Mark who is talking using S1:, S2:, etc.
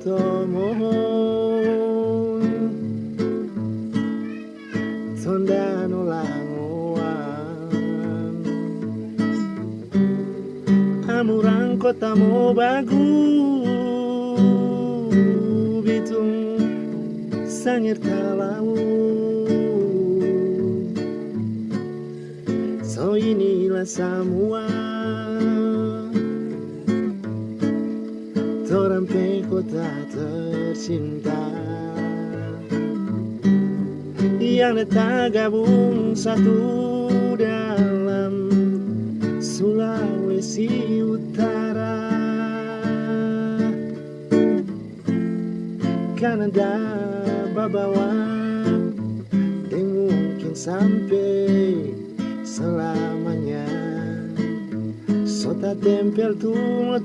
S1: tomohon Tonda no langoan Amurang kota mo bagu Bitung sangir talau So inilah semua Torampe kota tercinta. Yang tergabung satu dalam Sulawesi Utara. Kanada Babawa Dan mungkin sampai selamanya. Sota tempel tu